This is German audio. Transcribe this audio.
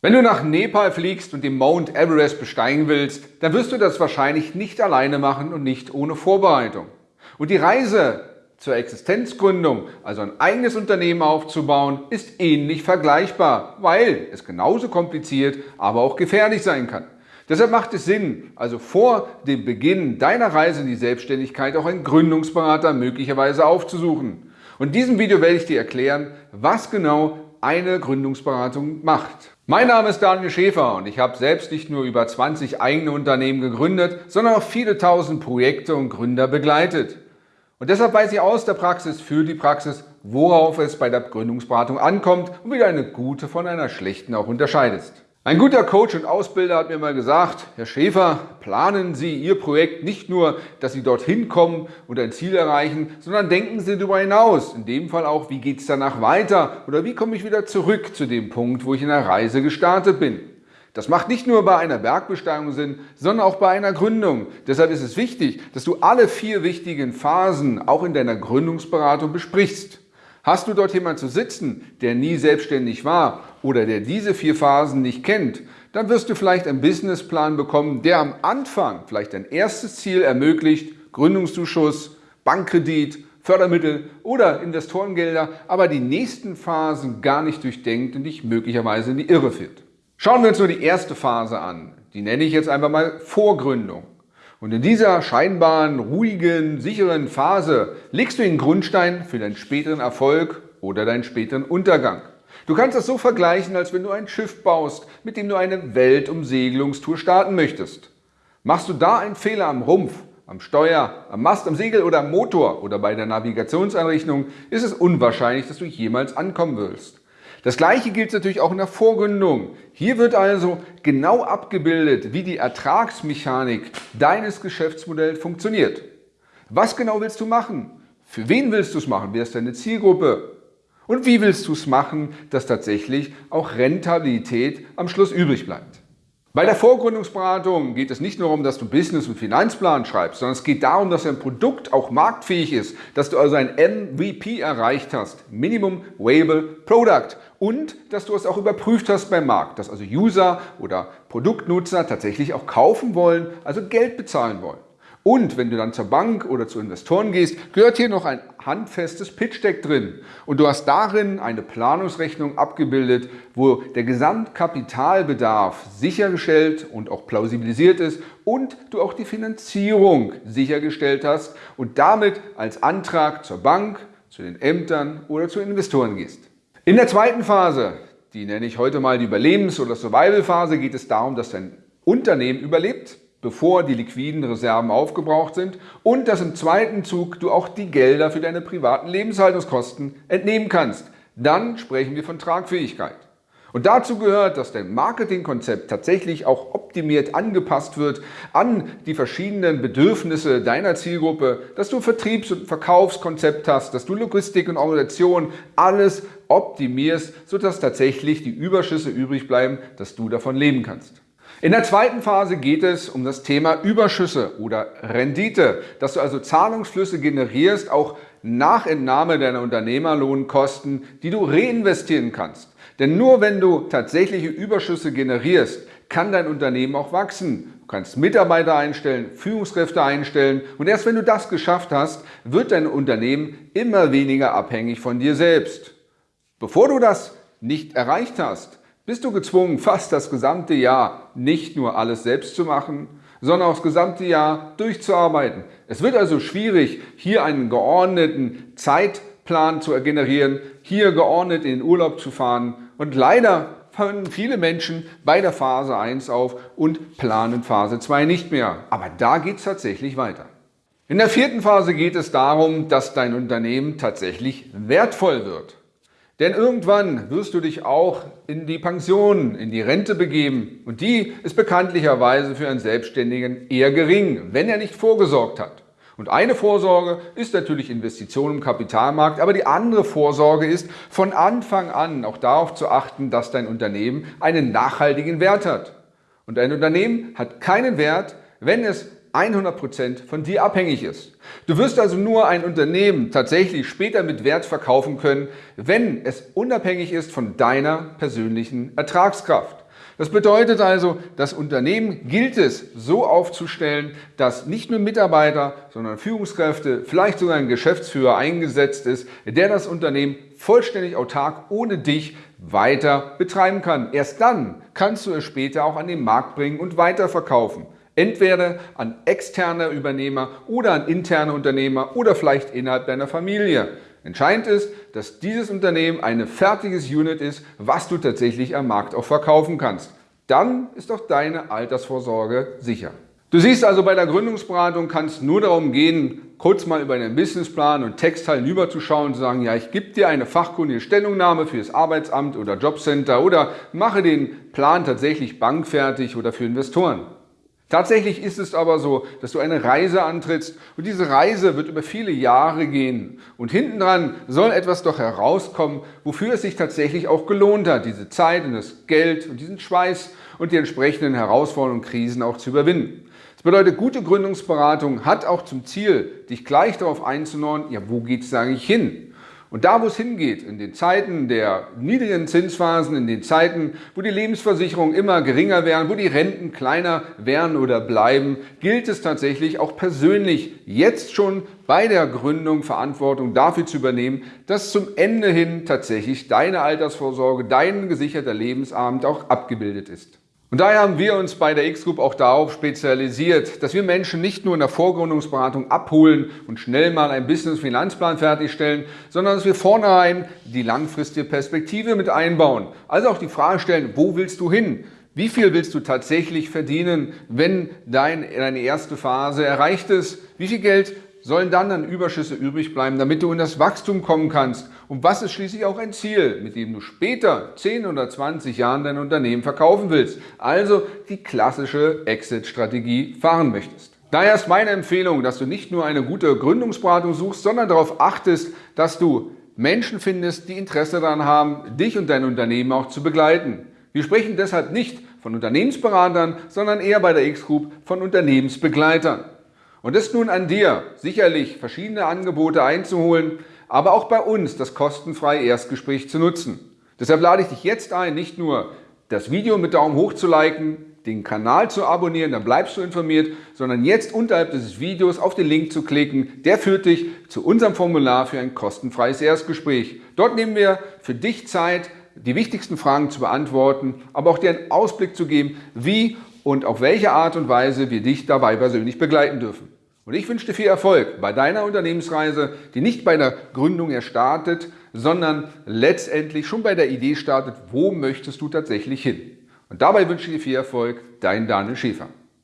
Wenn du nach Nepal fliegst und den Mount Everest besteigen willst, dann wirst du das wahrscheinlich nicht alleine machen und nicht ohne Vorbereitung. Und die Reise zur Existenzgründung, also ein eigenes Unternehmen aufzubauen, ist ähnlich vergleichbar, weil es genauso kompliziert, aber auch gefährlich sein kann. Deshalb macht es Sinn, also vor dem Beginn deiner Reise in die Selbstständigkeit auch einen Gründungsberater möglicherweise aufzusuchen. Und in diesem Video werde ich dir erklären, was genau eine Gründungsberatung macht. Mein Name ist Daniel Schäfer und ich habe selbst nicht nur über 20 eigene Unternehmen gegründet, sondern auch viele tausend Projekte und Gründer begleitet. Und deshalb weiß ich aus der Praxis für die Praxis, worauf es bei der Gründungsberatung ankommt und wie du eine gute von einer schlechten auch unterscheidest. Ein guter Coach und Ausbilder hat mir mal gesagt, Herr Schäfer, planen Sie Ihr Projekt nicht nur, dass Sie dorthin kommen und ein Ziel erreichen, sondern denken Sie darüber hinaus. In dem Fall auch, wie geht es danach weiter oder wie komme ich wieder zurück zu dem Punkt, wo ich in der Reise gestartet bin. Das macht nicht nur bei einer Bergbesteigung Sinn, sondern auch bei einer Gründung. Deshalb ist es wichtig, dass du alle vier wichtigen Phasen auch in deiner Gründungsberatung besprichst. Hast du dort jemanden zu sitzen, der nie selbstständig war oder der diese vier Phasen nicht kennt, dann wirst du vielleicht einen Businessplan bekommen, der am Anfang vielleicht dein erstes Ziel ermöglicht, Gründungszuschuss, Bankkredit, Fördermittel oder Investorengelder, aber die nächsten Phasen gar nicht durchdenkt und dich möglicherweise in die Irre führt. Schauen wir uns nur die erste Phase an. Die nenne ich jetzt einfach mal Vorgründung. Und in dieser scheinbaren, ruhigen, sicheren Phase legst du den Grundstein für deinen späteren Erfolg oder deinen späteren Untergang. Du kannst das so vergleichen, als wenn du ein Schiff baust, mit dem du eine Weltumsegelungstour starten möchtest. Machst du da einen Fehler am Rumpf, am Steuer, am Mast, am Segel oder am Motor oder bei der Navigationseinrichtung, ist es unwahrscheinlich, dass du jemals ankommen wirst. Das gleiche gilt natürlich auch in der Vorgründung. Hier wird also genau abgebildet, wie die Ertragsmechanik deines Geschäftsmodells funktioniert. Was genau willst du machen? Für wen willst du es machen? Wer ist deine Zielgruppe? Und wie willst du es machen, dass tatsächlich auch Rentabilität am Schluss übrig bleibt? Bei der Vorgründungsberatung geht es nicht nur darum, dass du Business- und Finanzplan schreibst, sondern es geht darum, dass dein Produkt auch marktfähig ist, dass du also ein MVP erreicht hast, Minimum Viable Product, und dass du es auch überprüft hast beim Markt, dass also User oder Produktnutzer tatsächlich auch kaufen wollen, also Geld bezahlen wollen. Und wenn du dann zur Bank oder zu Investoren gehst, gehört hier noch ein handfestes Pitch-Deck drin. Und du hast darin eine Planungsrechnung abgebildet, wo der Gesamtkapitalbedarf sichergestellt und auch plausibilisiert ist und du auch die Finanzierung sichergestellt hast und damit als Antrag zur Bank, zu den Ämtern oder zu Investoren gehst. In der zweiten Phase, die nenne ich heute mal die Überlebens- oder Survival-Phase, geht es darum, dass dein Unternehmen überlebt bevor die liquiden Reserven aufgebraucht sind und dass im zweiten Zug du auch die Gelder für deine privaten Lebenshaltungskosten entnehmen kannst. Dann sprechen wir von Tragfähigkeit. Und dazu gehört, dass dein Marketingkonzept tatsächlich auch optimiert angepasst wird an die verschiedenen Bedürfnisse deiner Zielgruppe, dass du Vertriebs- und Verkaufskonzept hast, dass du Logistik und Organisation alles optimierst, sodass tatsächlich die Überschüsse übrig bleiben, dass du davon leben kannst. In der zweiten Phase geht es um das Thema Überschüsse oder Rendite, dass du also Zahlungsflüsse generierst, auch nach Entnahme deiner Unternehmerlohnkosten, die du reinvestieren kannst. Denn nur wenn du tatsächliche Überschüsse generierst, kann dein Unternehmen auch wachsen. Du kannst Mitarbeiter einstellen, Führungskräfte einstellen und erst wenn du das geschafft hast, wird dein Unternehmen immer weniger abhängig von dir selbst. Bevor du das nicht erreicht hast, bist du gezwungen, fast das gesamte Jahr nicht nur alles selbst zu machen, sondern auch das gesamte Jahr durchzuarbeiten. Es wird also schwierig, hier einen geordneten Zeitplan zu generieren, hier geordnet in den Urlaub zu fahren und leider hören viele Menschen bei der Phase 1 auf und planen Phase 2 nicht mehr. Aber da geht es tatsächlich weiter. In der vierten Phase geht es darum, dass dein Unternehmen tatsächlich wertvoll wird. Denn irgendwann wirst du dich auch in die Pension, in die Rente begeben. Und die ist bekanntlicherweise für einen Selbstständigen eher gering, wenn er nicht vorgesorgt hat. Und eine Vorsorge ist natürlich Investition im Kapitalmarkt, aber die andere Vorsorge ist, von Anfang an auch darauf zu achten, dass dein Unternehmen einen nachhaltigen Wert hat. Und ein Unternehmen hat keinen Wert, wenn es 100% von dir abhängig ist. Du wirst also nur ein Unternehmen tatsächlich später mit Wert verkaufen können, wenn es unabhängig ist von deiner persönlichen Ertragskraft. Das bedeutet also, das Unternehmen gilt es so aufzustellen, dass nicht nur Mitarbeiter, sondern Führungskräfte, vielleicht sogar ein Geschäftsführer eingesetzt ist, der das Unternehmen vollständig autark ohne dich weiter betreiben kann. Erst dann kannst du es später auch an den Markt bringen und weiterverkaufen. Entweder an externe Übernehmer oder an interne Unternehmer oder vielleicht innerhalb deiner Familie. Entscheidend ist, dass dieses Unternehmen ein fertiges Unit ist, was du tatsächlich am Markt auch verkaufen kannst. Dann ist auch deine Altersvorsorge sicher. Du siehst also, bei der Gründungsberatung kann es nur darum gehen, kurz mal über deinen Businessplan und Textteil hinüberzuschauen und zu sagen, ja, ich gebe dir eine fachkundige Stellungnahme für das Arbeitsamt oder Jobcenter oder mache den Plan tatsächlich bankfertig oder für Investoren. Tatsächlich ist es aber so, dass du eine Reise antrittst und diese Reise wird über viele Jahre gehen und hinten dran soll etwas doch herauskommen, wofür es sich tatsächlich auch gelohnt hat, diese Zeit und das Geld und diesen Schweiß und die entsprechenden Herausforderungen und Krisen auch zu überwinden. Das bedeutet, gute Gründungsberatung hat auch zum Ziel, dich gleich darauf einzunordnen, ja, wo geht es eigentlich hin? Und da, wo es hingeht, in den Zeiten der niedrigen Zinsphasen, in den Zeiten, wo die Lebensversicherungen immer geringer werden, wo die Renten kleiner werden oder bleiben, gilt es tatsächlich auch persönlich jetzt schon bei der Gründung Verantwortung dafür zu übernehmen, dass zum Ende hin tatsächlich deine Altersvorsorge, dein gesicherter Lebensabend auch abgebildet ist. Und daher haben wir uns bei der X-Group auch darauf spezialisiert, dass wir Menschen nicht nur in der Vorgründungsberatung abholen und schnell mal einen Business-Finanzplan fertigstellen, sondern dass wir vornherein die langfristige Perspektive mit einbauen. Also auch die Frage stellen, wo willst du hin? Wie viel willst du tatsächlich verdienen, wenn dein, deine erste Phase erreicht ist? Wie viel Geld sollen dann an Überschüsse übrig bleiben, damit du in das Wachstum kommen kannst? Und was ist schließlich auch ein Ziel, mit dem du später 10 oder 20 Jahren dein Unternehmen verkaufen willst? Also die klassische Exit-Strategie fahren möchtest. Daher ist meine Empfehlung, dass du nicht nur eine gute Gründungsberatung suchst, sondern darauf achtest, dass du Menschen findest, die Interesse daran haben, dich und dein Unternehmen auch zu begleiten. Wir sprechen deshalb nicht von Unternehmensberatern, sondern eher bei der X-Group von Unternehmensbegleitern. Und es ist nun an dir, sicherlich verschiedene Angebote einzuholen, aber auch bei uns das kostenfreie Erstgespräch zu nutzen. Deshalb lade ich dich jetzt ein, nicht nur das Video mit Daumen hoch zu liken, den Kanal zu abonnieren, dann bleibst du informiert, sondern jetzt unterhalb dieses Videos auf den Link zu klicken. Der führt dich zu unserem Formular für ein kostenfreies Erstgespräch. Dort nehmen wir für dich Zeit, die wichtigsten Fragen zu beantworten, aber auch dir einen Ausblick zu geben, wie und auf welche Art und Weise wir dich dabei persönlich begleiten dürfen. Und ich wünsche dir viel Erfolg bei deiner Unternehmensreise, die nicht bei der Gründung erstartet, sondern letztendlich schon bei der Idee startet, wo möchtest du tatsächlich hin. Und dabei wünsche ich dir viel Erfolg, dein Daniel Schäfer.